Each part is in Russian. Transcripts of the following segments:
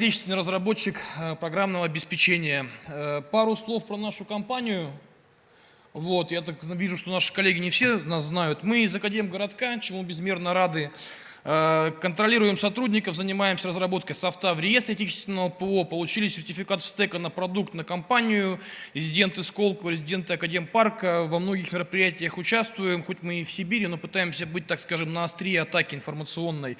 Отечественный разработчик э, программного обеспечения. Э, пару слов про нашу компанию. Вот, я так вижу, что наши коллеги не все нас знают. Мы из Академгородка, чему безмерно рады. Э, контролируем сотрудников, занимаемся разработкой софта в реестре отечественного ПО, получили сертификат стека на продукт, на компанию, резиденты Сколково, резиденты Академпарка, во многих мероприятиях участвуем, хоть мы и в Сибири, но пытаемся быть, так скажем, на острие атаки информационной.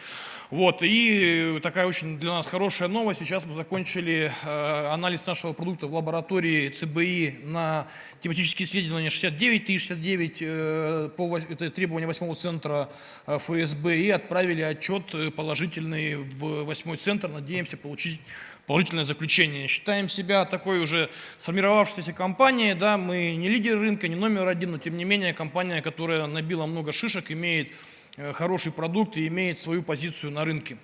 Вот, и такая очень для нас хорошая новость, сейчас мы закончили э, анализ нашего продукта в лаборатории ЦБИ на тематические исследования 69 и 69 э, по это требования 8 центра э, ФСБ и отправили отчет э, положительный в восьмой центр, надеемся получить положительное заключение. Считаем себя такой уже сформировавшейся компанией, да, мы не лидер рынка, не номер один, но тем не менее компания, которая набила много шишек, имеет э, хороший продукт и имеет свою позицию на рынке.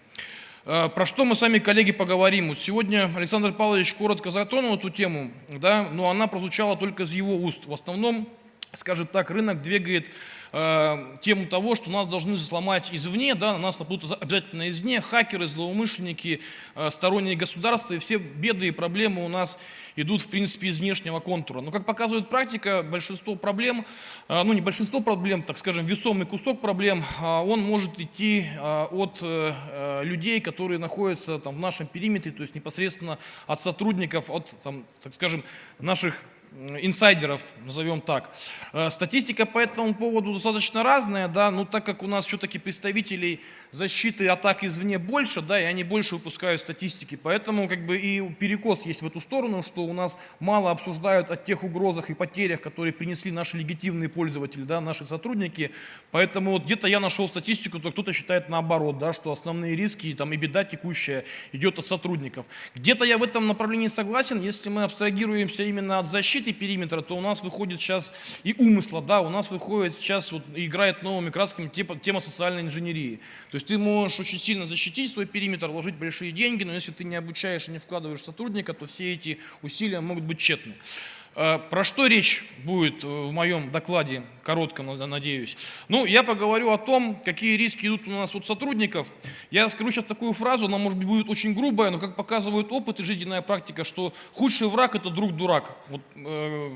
Э, про что мы с вами, коллеги, поговорим? Сегодня Александр Павлович коротко затронул эту тему, да, но она прозвучала только из его уст. В основном, скажем так, рынок двигает э, тему того, что нас должны сломать извне, да, на нас нападут обязательно извне, хакеры, злоумышленники, э, сторонние государства, и все беды и проблемы у нас идут, в принципе, из внешнего контура. Но, как показывает практика, большинство проблем, э, ну не большинство проблем, так скажем, весомый кусок проблем, э, он может идти э, от э, э людей, которые находятся там, в нашем периметре, то есть непосредственно от сотрудников, от, там, так скажем, наших инсайдеров, назовем так. Э, статистика по этому поводу достаточно разная, да, но так как у нас все-таки представителей защиты атак извне больше, да, и они больше выпускают статистики, поэтому как бы и перекос есть в эту сторону, что у нас мало обсуждают о тех угрозах и потерях, которые принесли наши легитимные пользователи, да, наши сотрудники, поэтому вот где-то я нашел статистику, то кто-то считает наоборот, да, что основные риски там, и беда текущая идет от сотрудников. Где-то я в этом направлении согласен, если мы абстрагируемся именно от защиты, защиты периметра, то у нас выходит сейчас и умысла, да, у нас выходит сейчас, вот, играет новыми красками тема, тема социальной инженерии. То есть ты можешь очень сильно защитить свой периметр, вложить большие деньги, но если ты не обучаешь и не вкладываешь сотрудника, то все эти усилия могут быть тщетны. Э, про что речь будет в моем докладе, коротко, надеюсь? Ну, я поговорю о том, какие риски идут у нас от сотрудников. Я скажу сейчас такую фразу, она, может быть, будет очень грубая, но как показывает опыт и жизненная практика, что худший враг – это друг-дурак. Вот, э,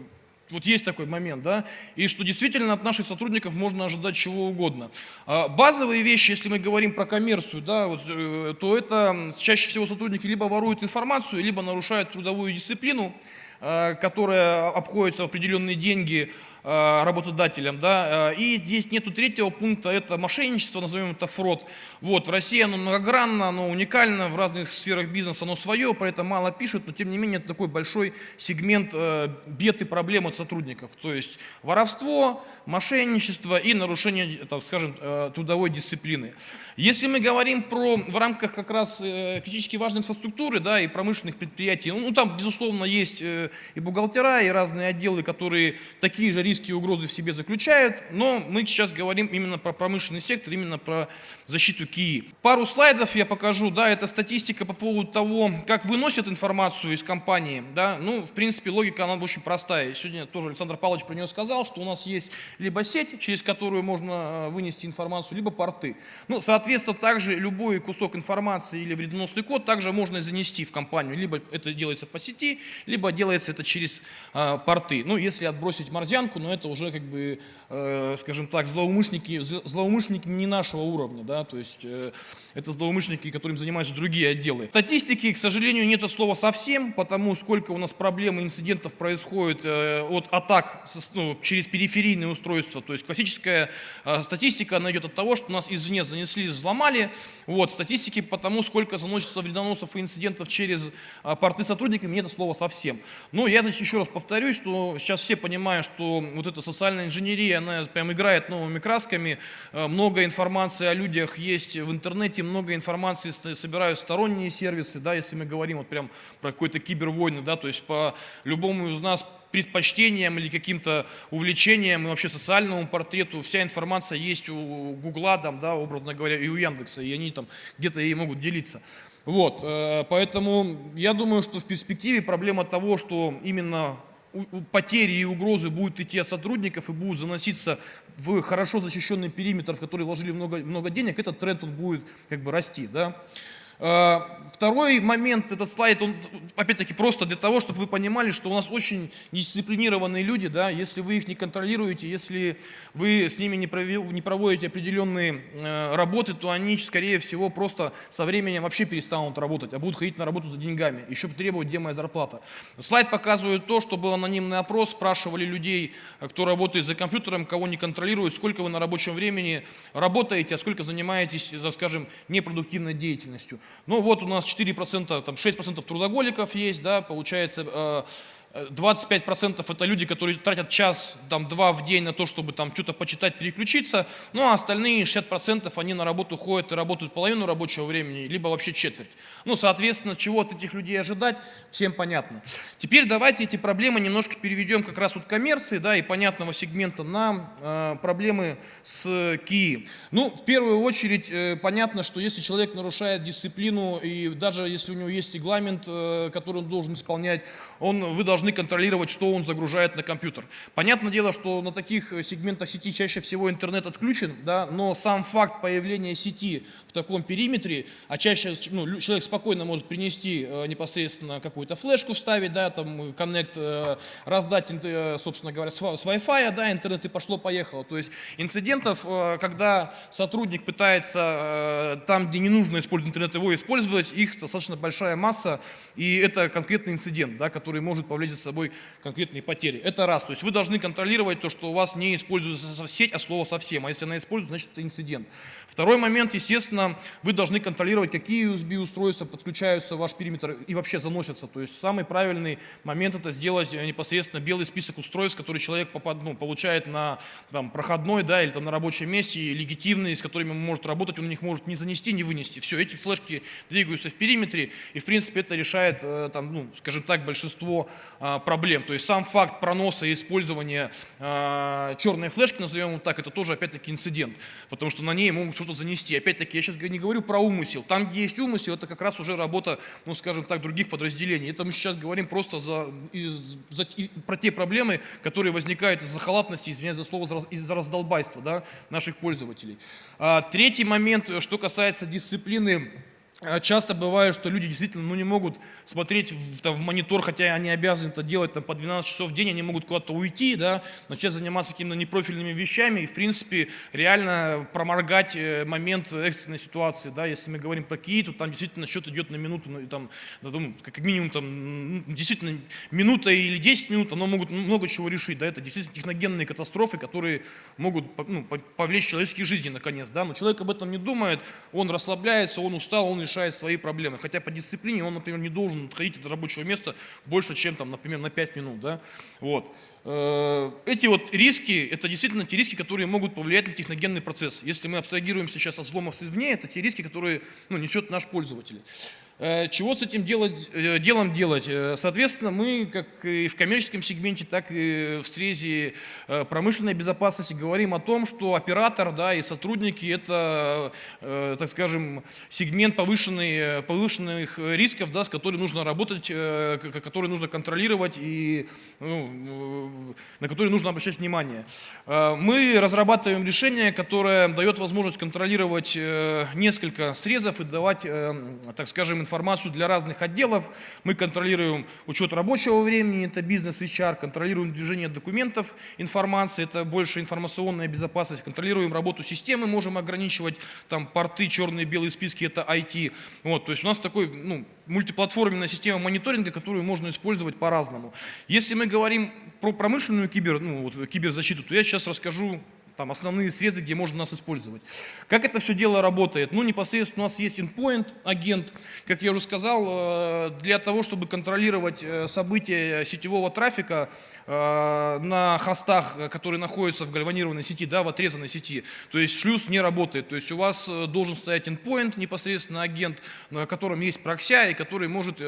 вот есть такой момент, да, и что действительно от наших сотрудников можно ожидать чего угодно. А базовые вещи, если мы говорим про коммерцию, да, вот, э, то это чаще всего сотрудники либо воруют информацию, либо нарушают трудовую дисциплину, Э, которая обходится в определенные деньги Э, работодателям. Да? Э, и здесь нету третьего пункта, это мошенничество, назовем это фрод. Вот, в России оно многогранно, оно уникально, в разных сферах бизнеса оно свое, про это мало пишут, но тем не менее это такой большой сегмент э, бед и проблем от сотрудников. То есть воровство, мошенничество и нарушение, так скажем, трудовой дисциплины. Если мы говорим про в рамках как раз критически важной инфраструктуры да, и промышленных предприятий, ну там безусловно есть и бухгалтера, и разные отделы, которые такие же риски и угрозы в себе заключают, но мы сейчас говорим именно про промышленный сектор, именно про защиту КИИ. Пару слайдов я покажу, да, это статистика по поводу того, как выносят информацию из компании, да, ну, в принципе, логика, она очень простая. Сегодня тоже Александр Павлович про нее сказал, что у нас есть либо сеть, через которую можно э, вынести информацию, либо порты. Ну, соответственно, также любой кусок информации или вредоносный код также можно занести в компанию, либо это делается по сети, либо делается это через э, порты. Ну, если отбросить морзянку, но это уже, как бы, э, скажем так, злоумышленники, злоумышленники не нашего уровня, да, то есть э, это злоумышленники, которым занимаются другие отделы. Статистики, к сожалению, нет слова совсем, потому сколько у нас проблем и инцидентов происходит э, от атак со, ну, через периферийные устройства, то есть классическая э, статистика, она идет от того, что нас извне занесли, взломали, вот, статистики по тому, сколько заносится вредоносов и инцидентов через э, порты сотрудниками, нет слова совсем. Но я здесь еще раз повторюсь, что сейчас все понимают, что вот эта социальная инженерия, она прям играет новыми красками, э, много информации о людях есть в интернете, много информации собирают сторонние сервисы, да, если мы говорим вот прям про какой-то кибервойны, да, то есть по любому из нас предпочтениям или каким-то увлечениям и вообще социальному портрету вся информация есть у Гугла, там, да, образно говоря, и у Яндекса, и они там где-то ей могут делиться. Вот, э, поэтому я думаю, что в перспективе проблема того, что именно потери и угрозы будут идти от сотрудников и будут заноситься в хорошо защищенный периметр, в который вложили много, много денег, этот тренд он будет как бы расти. Да? А, Второй момент, этот слайд, он опять-таки просто для того, чтобы вы понимали, что у нас очень дисциплинированные люди, да, если вы их не контролируете, если вы с ними не, проводите определенные э, работы, то они, скорее всего, просто со временем вообще перестанут работать, а будут ходить на работу за деньгами, еще требовать, где моя зарплата. Слайд показывает то, что был анонимный опрос, спрашивали людей, кто работает за компьютером, кого не контролирует, сколько вы на рабочем времени работаете, а сколько занимаетесь, скажем, непродуктивной деятельностью. Ну вот у нас 4%, там 6% трудоголиков есть, да, получается э, 25% это люди, которые тратят час, там, два в день на то, чтобы там что-то почитать, переключиться, ну а остальные 60% они на работу ходят и работают половину рабочего времени, либо вообще четверть. Ну, соответственно, чего от этих людей ожидать, всем понятно. Теперь давайте эти проблемы немножко переведем как раз от коммерции, да, и понятного сегмента на э, проблемы с КИИ. Ну, в первую очередь, э, понятно, что если человек нарушает дисциплину, и даже если у него есть регламент, э, который он должен исполнять, он, вы должны должны контролировать, что он загружает на компьютер. Понятное дело, что на таких э, сегментах сети чаще всего интернет отключен, да, но сам факт появления сети в таком периметре, а чаще ну, человек спокойно может принести э, непосредственно какую-то флешку вставить, да, там коннект, э, раздать, э, собственно говоря, с, с Wi-Fi, да, интернет и пошло-поехало. То есть инцидентов, э, когда сотрудник пытается э, там, где не нужно использовать интернет, его использовать, их достаточно большая масса, и это конкретный инцидент, да, который может повлечь за собой конкретные потери. Это раз. То есть вы должны контролировать то, что у вас не используется сеть, а слово совсем. А если она используется, значит это инцидент. Второй момент, естественно, вы должны контролировать, какие USB-устройства подключаются в ваш периметр и вообще заносятся. То есть самый правильный момент это сделать э, непосредственно белый список устройств, которые человек попад, ну, получает на там, проходной да, или там, на рабочем месте, и легитимные, с которыми он может работать, он их может не занести, не вынести. Все, эти флешки двигаются в периметре, и в принципе это решает, э, там, ну, скажем так, большинство проблем. То есть сам факт проноса и использования а, черной флешки, назовем его так, это тоже опять-таки инцидент, потому что на ней могут что-то занести. Опять-таки я сейчас не говорю про умысел. Там, где есть умысел, это как раз уже работа, ну скажем так, других подразделений. Это мы сейчас говорим просто за, из, за, и, про те проблемы, которые возникают из-за халатности, извиняюсь за слово, из-за раздолбайства да, наших пользователей. А, третий момент, что касается дисциплины а часто бывает, что люди действительно ну, не могут смотреть в, там, в монитор, хотя они обязаны это делать там, по 12 часов в день, они могут куда-то уйти, да, начать заниматься какими-то непрофильными вещами и, в принципе, реально проморгать э, момент экстренной ситуации. Да. Если мы говорим про Киев, то там действительно счет идет на минуту, ну, там, ну, как минимум там, действительно минута или 10 минут, оно могут много чего решить. Да. Это действительно техногенные катастрофы, которые могут ну, повлечь человеческие жизни наконец. Да. Но человек об этом не думает, он расслабляется, он устал, он решает свои проблемы. Хотя по дисциплине он, например, не должен отходить от рабочего места больше, чем, там, например, на 5 минут. Да? Вот. Э, эти вот риски, это действительно те риски, которые могут повлиять на техногенный процесс. Если мы абстрагируем сейчас от взломов извне, это те риски, которые ну, несет наш пользователь. Э, чего с этим делать, э, делом делать? Э, соответственно, мы как и в коммерческом сегменте, так и в стрезе промышленной безопасности говорим о том, что оператор да, и сотрудники – это, так скажем, сегмент повышенный, повышенных рисков, да, с которым нужно работать, который нужно контролировать и ну, на который нужно обращать внимание. Мы разрабатываем решение, которое дает возможность контролировать несколько срезов и давать, так скажем, информацию для разных отделов. Мы контролируем учет рабочего времени, это бизнес HR, контролируем движение документов, информации, это больше информационная безопасность, контролируем работу системы, можем ограничивать там порты, черные, белые списки, это IT. Вот, то есть у нас такой ну, мультиплатформенная система мониторинга, которую можно использовать по-разному. Если мы говорим про промышленную кибер, ну, вот, киберзащиту, то я сейчас расскажу там основные срезы, где можно нас использовать. Как это все дело работает? Ну, непосредственно у нас есть endpoint, агент, как я уже сказал, э, для того, чтобы контролировать э, события сетевого трафика э, на хостах, которые находятся в гальванированной сети, да, в отрезанной сети. То есть шлюз не работает. То есть у вас должен стоять endpoint, непосредственно агент, на котором есть прокся, и который может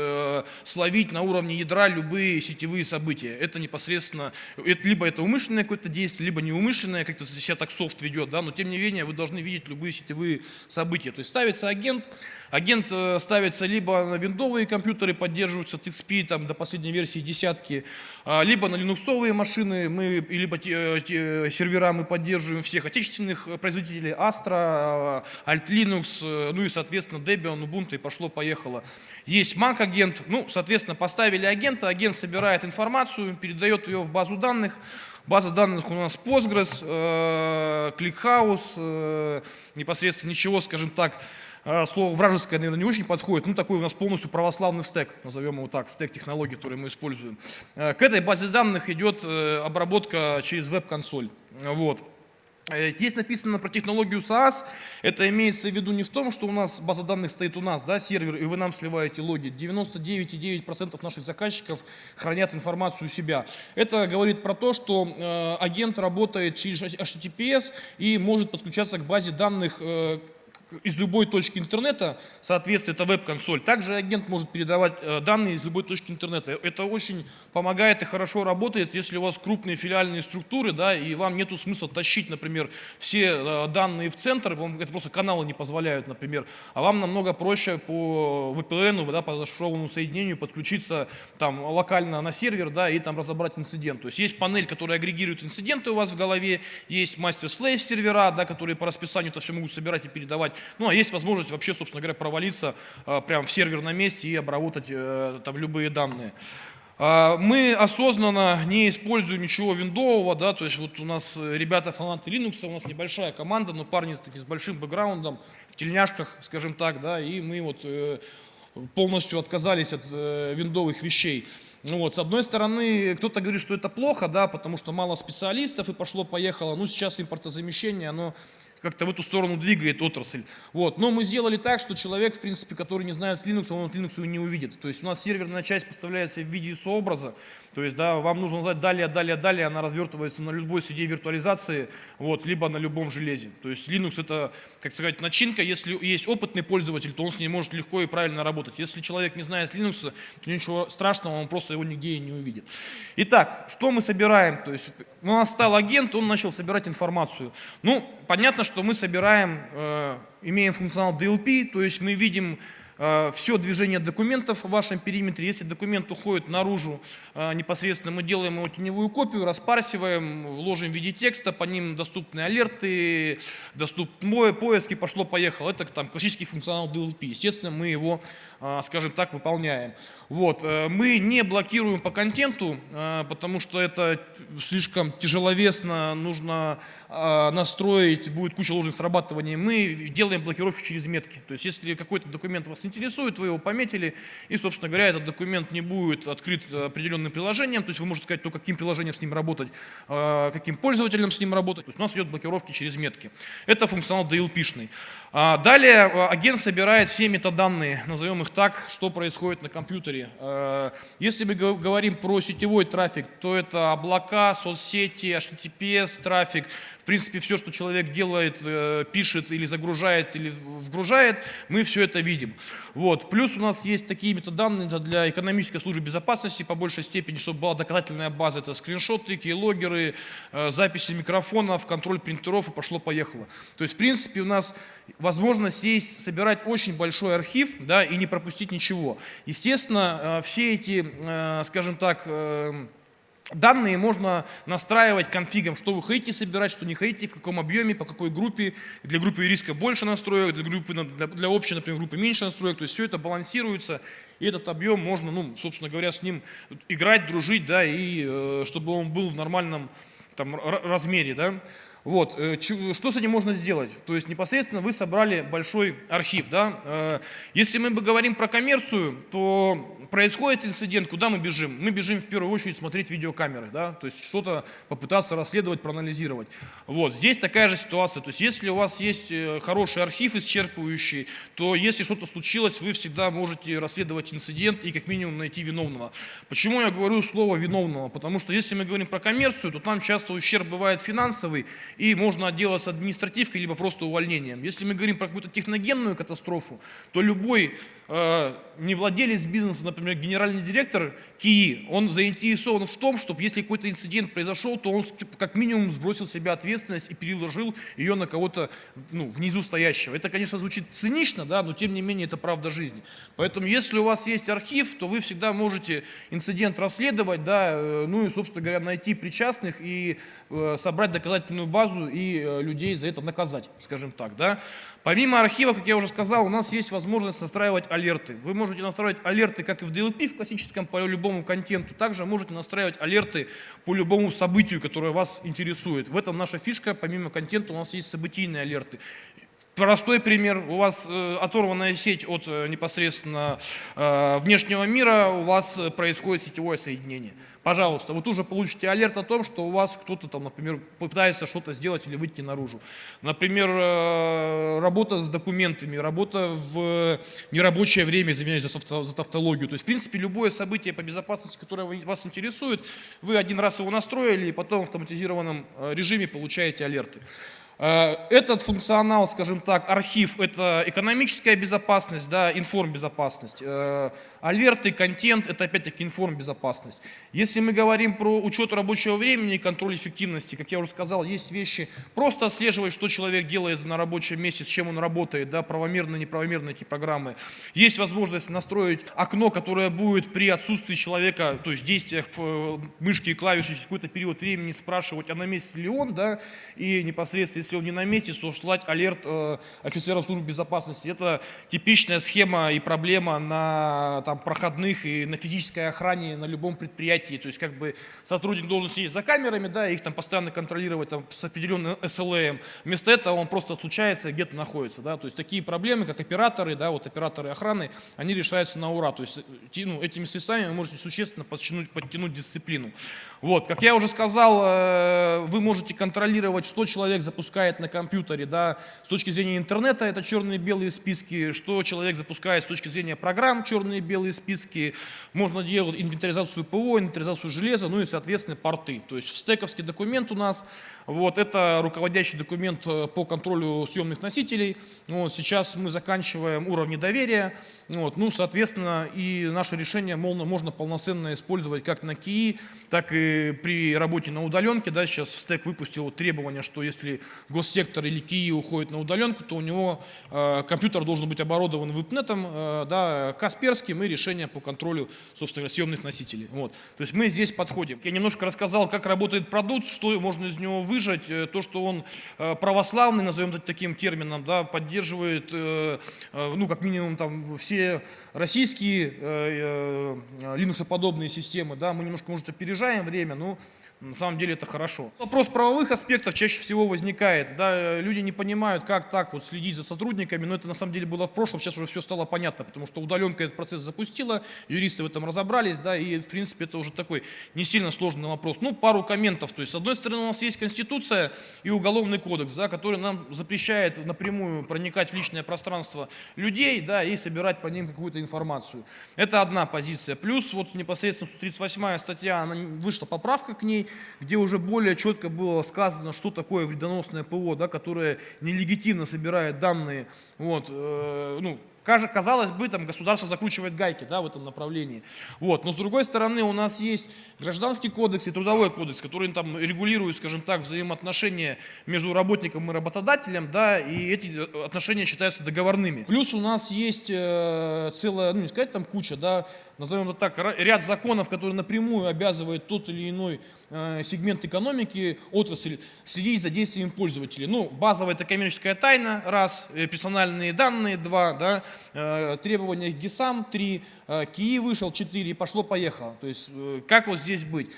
словить на уровне ядра любые сетевые события. Это непосредственно, либо это умышленное какое-то действие, либо неумышленное, как-то себя так софт ведет, да, но тем не менее вы должны видеть любые сетевые события. То есть ставится агент, агент э, ставится либо на виндовые компьютеры, поддерживаются TXP там, до последней версии десятки, а, либо на линуксовые машины, мы, либо те, те, сервера мы поддерживаем всех отечественных производителей, Astra, Alt Linux, ну и, соответственно, Debian, Ubuntu, и пошло-поехало. Есть Mac агент, ну, соответственно, поставили агента, агент собирает информацию, передает ее в базу данных, База данных у нас Postgres, э, ClickHouse, э, непосредственно ничего, скажем так, э, слово вражеское, наверное, не очень подходит, ну такой у нас полностью православный стек, назовем его так, стек технологий, которые мы используем. К этой базе данных идет обработка через веб-консоль. Вот. Э, здесь написано про технологию SaaS. Это имеется в виду не в том, что у нас база данных стоит у нас, да, сервер, и вы нам сливаете логи. 99,9% наших заказчиков хранят информацию у себя. Это говорит про то, что э, агент работает через HTTPS и может подключаться к базе данных э, из любой точки интернета, соответственно, это веб-консоль. Также агент может передавать э, данные из любой точки интернета. Это очень помогает и хорошо работает, если у вас крупные филиальные структуры, да, и вам нету смысла тащить, например, все э, данные в центр, вам это просто каналы не позволяют, например, а вам намного проще по VPN, да, по зашифрованному соединению подключиться там локально на сервер, да, и там разобрать инцидент. То есть есть панель, которая агрегирует инциденты у вас в голове, есть мастер-слейв сервера, да, которые по расписанию это все могут собирать и передавать. Ну, а есть возможность вообще, собственно говоря, провалиться э, прямо в сервер на месте и обработать э, там любые данные. А, мы осознанно не используем ничего виндового, да, то есть вот у нас ребята фанаты Linux, у нас небольшая команда, но парни таки, с большим бэкграундом, в тельняшках, скажем так, да, и мы вот э, полностью отказались от э, виндовых вещей. Ну вот, с одной стороны, кто-то говорит, что это плохо, да, потому что мало специалистов и пошло-поехало. Ну, сейчас импортозамещение, оно как-то в эту сторону двигает отрасль. Вот. Но мы сделали так, что человек, в принципе, который не знает Linux, он Linux не увидит. То есть у нас серверная часть поставляется в виде сообраза, то есть да, вам нужно знать далее, далее, далее, она развертывается на любой среде виртуализации, вот, либо на любом железе. То есть Linux это, как сказать, начинка, если есть опытный пользователь, то он с ней может легко и правильно работать. Если человек не знает Linux, то ничего страшного, он просто его нигде и не увидит. Итак, что мы собираем? То есть у нас стал агент, он начал собирать информацию. Ну, понятно, что мы собираем, э, имеем функционал DLP, то есть мы видим все движение документов в вашем периметре. Если документ уходит наружу, э, непосредственно мы делаем его теневую копию, распарсиваем, вложим в виде текста, по ним доступны алерты, доступны поиски, пошло-поехало. Это там классический функционал DLP. Естественно, мы его, э, скажем так, выполняем. Вот. Мы не блокируем по контенту, потому что это слишком тяжеловесно, нужно настроить, будет куча ложных срабатываний. Мы делаем блокировку через метки. То есть, если какой-то документ вас интересует, вы его пометили, и, собственно говоря, этот документ не будет открыт определенным приложением, то есть вы можете сказать, то каким приложением с ним работать, а, каким пользователем с ним работать. То есть у нас идет блокировки через метки. Это функционал DLP-шный. А, далее а, агент собирает все метаданные, назовем их так, что происходит на компьютере. Если мы говорим про сетевой трафик, то это облака, соцсети, HTTPS трафик, в принципе, все, что человек делает, э, пишет или загружает, или вгружает, мы все это видим. Вот. Плюс у нас есть такие метаданные для экономической службы безопасности по большей степени, чтобы была доказательная база. Это скриншоты, кейлогеры, э, записи микрофонов, контроль принтеров и пошло-поехало. То есть, в принципе, у нас возможность сесть, собирать очень большой архив да, и не пропустить ничего. Естественно, э, все эти, скажем так, Данные можно настраивать конфигом, что вы хотите собирать, что не хотите, в каком объеме, по какой группе. Для группы риска больше настроек, для, группы, для, для общей, например, группы меньше настроек. То есть все это балансируется, и этот объем можно, ну, собственно говоря, с ним играть, дружить, да, и э, чтобы он был в нормальном там, размере. Да. Вот, э, что с этим можно сделать? То есть непосредственно вы собрали большой архив. Да? Э, если мы говорим про коммерцию, то происходит инцидент, куда мы бежим? Мы бежим в первую очередь смотреть видеокамеры, да? то есть что-то попытаться расследовать, проанализировать. Вот, здесь такая же ситуация. То есть если у вас есть э, хороший архив исчерпывающий, то если что-то случилось, вы всегда можете расследовать инцидент и как минимум найти виновного. Почему я говорю слово виновного? Потому что если мы говорим про коммерцию, то там часто ущерб бывает финансовый, и можно отделаться административкой, либо просто увольнением. Если мы говорим про какую-то техногенную катастрофу, то любой э, не владелец бизнеса, например, например, генеральный директор КИИ, он заинтересован в том, чтобы если какой-то инцидент произошел, то он как минимум сбросил с себя ответственность и переложил ее на кого-то ну, внизу стоящего. Это, конечно, звучит цинично, да, но тем не менее это правда жизни. Поэтому если у вас есть архив, то вы всегда можете инцидент расследовать, да, э, ну и, собственно говоря, найти причастных и э, собрать доказательную базу и э, людей за это наказать, скажем так, да. Помимо архива, как я уже сказал, у нас есть возможность настраивать алерты. Вы можете настраивать алерты как и в DLP, в классическом, по любому контенту. Также можете настраивать алерты по любому событию, которое вас интересует. В этом наша фишка. Помимо контента у нас есть событийные алерты. Простой пример. У вас э, оторванная сеть от э, непосредственно э, внешнего мира, у вас происходит сетевое соединение. Пожалуйста, вы тут получите алерт о том, что у вас кто-то там, например, пытается что-то сделать или выйти наружу. Например, работа с документами, работа в нерабочее время, извиняюсь за, за тавтологию. То есть, в принципе, любое событие по безопасности, которое вас интересует, вы один раз его настроили и потом в автоматизированном режиме получаете алерты. Э, этот функционал, скажем так, архив, это экономическая безопасность, да, информбезопасность. Э, алерты, контент, это опять-таки информбезопасность. Если мы говорим про учет рабочего времени и контроль эффективности, как я уже сказал, есть вещи, просто отслеживать, что человек делает на рабочем месте, с чем он работает, да, правомерно, неправомерно эти программы. Есть возможность настроить окно, которое будет при отсутствии человека, то есть действиях э, мышки и клавиши через какой-то период времени спрашивать, а на месте ли он, да, и непосредственно, если он не на месте, то слать алерт э, офицеров службы безопасности. Это типичная схема и проблема на там, проходных и на физической охране на любом предприятии. То есть как бы сотрудник должен сидеть за камерами, да, их там постоянно контролировать там, с определенным SLA. Вместо этого он просто случается где-то находится. Да. То есть такие проблемы, как операторы, да, вот операторы охраны, они решаются на ура. То есть ну, этими средствами вы можете существенно подтянуть, подтянуть дисциплину. Вот, как я уже сказал, э, вы можете контролировать, что человек запускает на компьютере, да, с точки зрения интернета это черные и белые списки, что человек запускает с точки зрения программ черные и белые списки, можно делать инвентаризацию ПО, инвентаризацию железа, ну и, соответственно, порты. То есть стековский документ у нас, вот, это руководящий документ э, по контролю съемных носителей. Вот, сейчас мы заканчиваем уровни доверия, вот, ну, соответственно, и наше решение можно, можно полноценно использовать как на КИИ, так и при работе на удаленке. Да, сейчас стек выпустил требование, что если госсектор или КИИ уходит на удаленку, то у него э, компьютер должен быть оборудован веб-нетом, э, да, Касперским и решением по контролю, собственно, съемных носителей. Вот. То есть мы здесь подходим. Я немножко рассказал, как работает продукт, что можно из него выжать, э, то, что он э, православный, назовем таким термином, да, поддерживает, э, э, ну, как минимум, там, все российские э, э, Linux-подобные системы, да, мы немножко, может, опережаем время, но на самом деле это хорошо. Вопрос правовых аспектов чаще всего возникает. Да, люди не понимают, как так вот следить за сотрудниками, но это на самом деле было в прошлом, сейчас уже все стало понятно, потому что удаленка этот процесс запустила, юристы в этом разобрались, да, и в принципе это уже такой не сильно сложный вопрос. Ну, пару комментов. То есть, с одной стороны, у нас есть Конституция и Уголовный кодекс, да, который нам запрещает напрямую проникать в личное пространство людей, да, и собирать по ним какую-то информацию. Это одна позиция. Плюс вот непосредственно 138 статья, она вышла поправка к ней, где уже более четко было сказано, что такое вредоносное ПО, да, которое нелегитимно собирает данные, вот, э, ну, Казалось бы, там государство закручивает гайки да, в этом направлении. Вот. Но с другой стороны, у нас есть гражданский кодекс и трудовой кодекс, которые там регулируют, скажем так, взаимоотношения между работником и работодателем, да, и эти отношения считаются договорными. Плюс у нас есть э, целая, ну не сказать там куча, да, назовем это так, ряд законов, которые напрямую обязывают тот или иной э, сегмент экономики, отрасль, следить за действием пользователей. Ну, базовая это коммерческая тайна, раз, э, персональные данные, два, да, э, требования к ГИСам, три, э, КИИ вышел, четыре, и пошло-поехало. То есть, э, как вот здесь быть?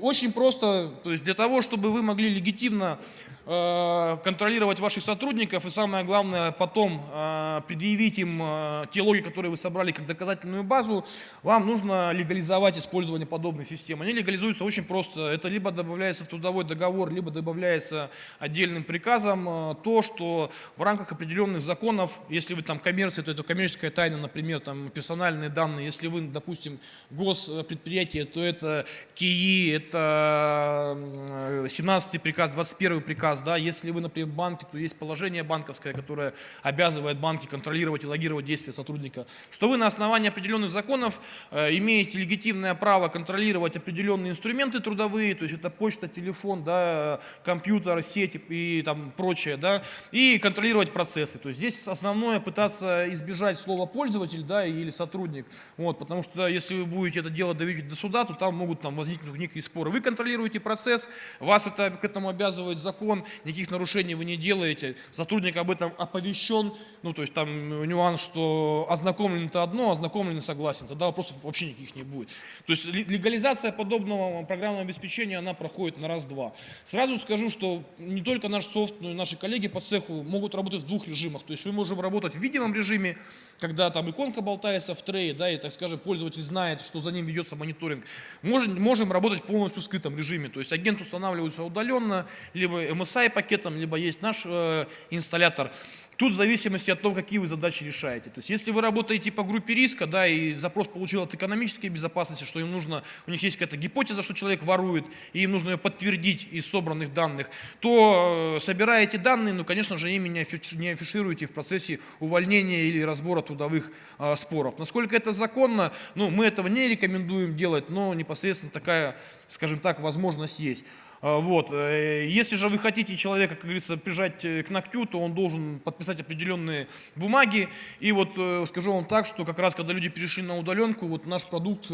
Очень просто, то есть для того, чтобы вы могли легитимно контролировать ваших сотрудников и самое главное потом э, предъявить им э, те логи, которые вы собрали как доказательную базу, вам нужно легализовать использование подобной системы. Они легализуются очень просто. Это либо добавляется в трудовой договор, либо добавляется отдельным приказом то, что в рамках определенных законов, если вы там коммерция, то это коммерческая тайна, например, там персональные данные, если вы, допустим, госпредприятие, то это КИИ, это 17 приказ, 21 приказ, приказ, да, если вы, например, в банке, то есть положение банковское, которое обязывает банки контролировать и логировать действия сотрудника, что вы на основании определенных законов э, имеете легитимное право контролировать определенные инструменты трудовые, то есть это почта, телефон, да, компьютер, сети и там прочее, да, и контролировать процессы. То есть здесь основное пытаться избежать слова пользователь, да, или сотрудник, вот, потому что если вы будете это дело доводить до суда, то там могут там возникнуть некие споры. Вы контролируете процесс, вас это, к этому обязывает закон, никаких нарушений вы не делаете, сотрудник об этом оповещен, ну, то есть там нюанс, что ознакомлен это одно, ознакомлен и согласен, тогда вопросов вообще никаких не будет. То есть легализация подобного программного обеспечения, она проходит на раз-два. Сразу скажу, что не только наш софт, но и наши коллеги по цеху могут работать в двух режимах. То есть мы можем работать в видимом режиме, когда там иконка болтается в трее, да, и, так скажем, пользователь знает, что за ним ведется мониторинг. Можем, можем работать полностью в скрытом режиме, то есть агент устанавливается удаленно, либо MSI пакетом, либо есть наш э, инсталлятор. Тут в зависимости от того, какие вы задачи решаете. То есть если вы работаете по группе риска, да, и запрос получил от экономической безопасности, что им нужно, у них есть какая-то гипотеза, что человек ворует, и им нужно ее подтвердить из собранных данных, то э, собираете данные, но, конечно же, ими не афишируете в процессе увольнения или разбора трудовых э, споров. Насколько это законно, ну, мы этого не рекомендуем делать, но непосредственно такая, скажем так, возможность есть. А, вот. Э, если же вы хотите человека, как говорится, прижать э, к ногтю, то он должен подписать определенные бумаги. И вот э, скажу вам так, что как раз когда люди перешли на удаленку, вот наш продукт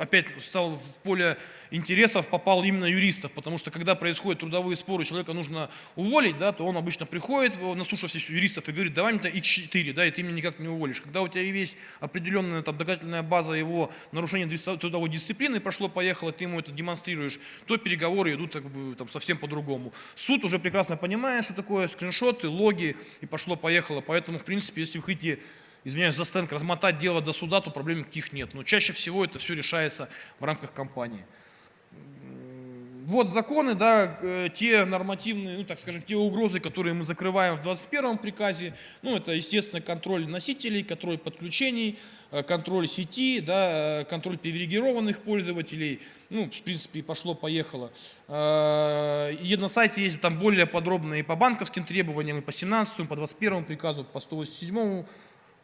опять стал в поле интересов попал именно юристов, потому что когда происходят трудовые споры, человека нужно уволить, да, то он обычно приходит, наслушавшись юристов, и говорит, давай мне x4, да, и ты меня никак не уволишь. Когда у тебя есть определенная там, доказательная база его нарушения трудовой дисциплины, прошло-поехало, ты ему это демонстрируешь, то переговоры идут как бы, там, совсем по-другому. Суд уже прекрасно понимает, что такое скриншоты, логи, и пошло-поехало. Поэтому, в принципе, если вы хотите извиняюсь за стенк, размотать дело до суда, то проблем никаких нет. Но чаще всего это все решается в рамках компании вот законы, да, э, те нормативные, ну так скажем, те угрозы, которые мы закрываем в 21 приказе, ну это, естественно, контроль носителей, контроль подключений, э, контроль сети, да, э, контроль привилегированных пользователей, ну, в принципе, пошло-поехало. И на сайте есть там более подробные по банковским требованиям, и по 17, по 21 приказу, по 187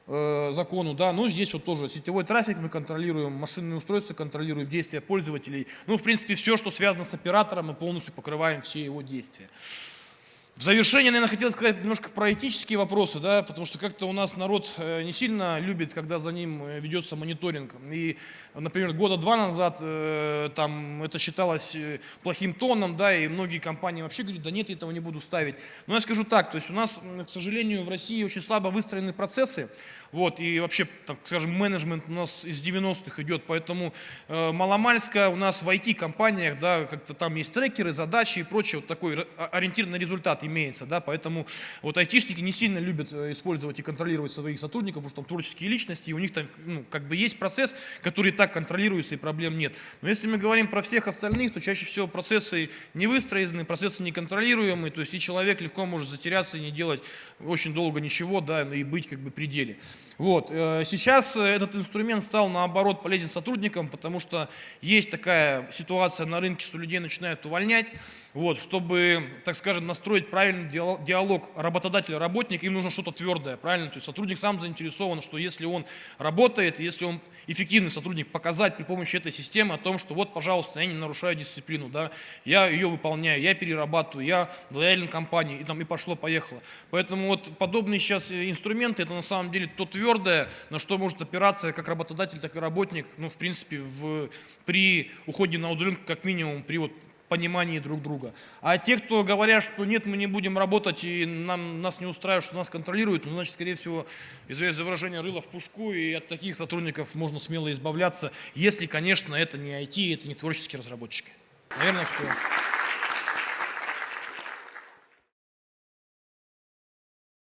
Э, закону, да, но здесь вот тоже сетевой трафик мы контролируем, машинные устройства контролируем, действия пользователей. Ну, в принципе, все, что связано с оператором, мы полностью покрываем все его действия. В завершение, наверное, хотел сказать немножко про этические вопросы, да, потому что как-то у нас народ э, не сильно любит, когда за ним э, ведется мониторинг. И, например, года два назад э, там это считалось плохим тоном, да, и многие компании вообще говорят, да нет, я этого не буду ставить. Но я скажу так, то есть у нас, к сожалению, в России очень слабо выстроены процессы, вот, и вообще, так скажем, менеджмент у нас из 90-х идет, поэтому э, маломальская у нас в IT-компаниях, да, как-то там есть трекеры, задачи и прочее, вот такой ориентир на результат имеется, да, поэтому вот айтишники не сильно любят э, использовать и контролировать своих сотрудников, потому что там творческие личности, и у них там, ну, как бы есть процесс, который и так контролируется, и проблем нет. Но если мы говорим про всех остальных, то чаще всего процессы не выстроены, процессы не контролируемые, то есть и человек легко может затеряться и не делать очень долго ничего, да, и быть как бы при деле. Вот. Э, сейчас этот инструмент стал наоборот полезен сотрудникам, потому что есть такая ситуация на рынке, что людей начинают увольнять. Вот. Чтобы, так скажем, настроить правильный диалог работодатель-работник, им нужно что-то твердое, правильно? То есть сотрудник сам заинтересован, что если он работает, если он эффективный сотрудник, показать при помощи этой системы о том, что вот, пожалуйста, я не нарушаю дисциплину, да, я ее выполняю, я перерабатываю, я лоялен компании, и там и пошло-поехало. Поэтому вот подобные сейчас инструменты, это на самом деле тот твердое, на что может опираться как работодатель, так и работник, ну, в принципе, в, при уходе на удаленку, как минимум, при вот понимании друг друга. А те, кто говорят, что нет, мы не будем работать и нам, нас не устраивает, что нас контролируют, ну, значит, скорее всего, извиняюсь за выражение, рыло в пушку, и от таких сотрудников можно смело избавляться, если, конечно, это не IT, это не творческие разработчики. Наверное, все.